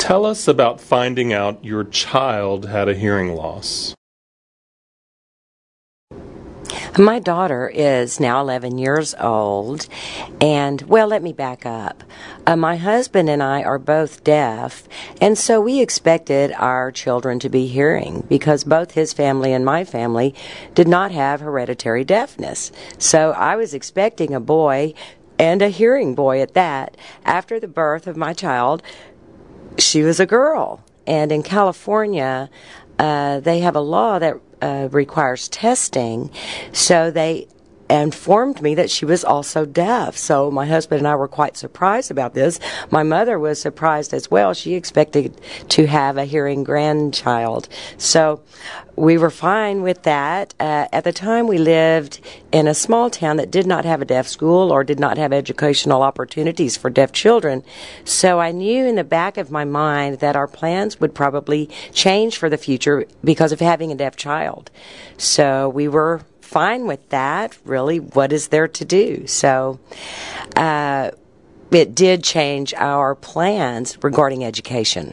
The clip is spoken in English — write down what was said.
Tell us about finding out your child had a hearing loss. My daughter is now 11 years old, and well, let me back up. Uh, my husband and I are both deaf, and so we expected our children to be hearing because both his family and my family did not have hereditary deafness. So I was expecting a boy and a hearing boy at that. After the birth of my child, she was a girl. And in California, uh, they have a law that uh, requires testing. So they informed me that she was also deaf. So my husband and I were quite surprised about this. My mother was surprised as well. She expected to have a hearing grandchild. So we were fine with that. Uh, at the time, we lived in a small town that did not have a deaf school or did not have educational opportunities for deaf children. So I knew in the back of my mind that our plans would probably change for the future because of having a deaf child. So we were fine with that. Really, what is there to do? So, uh, it did change our plans regarding education.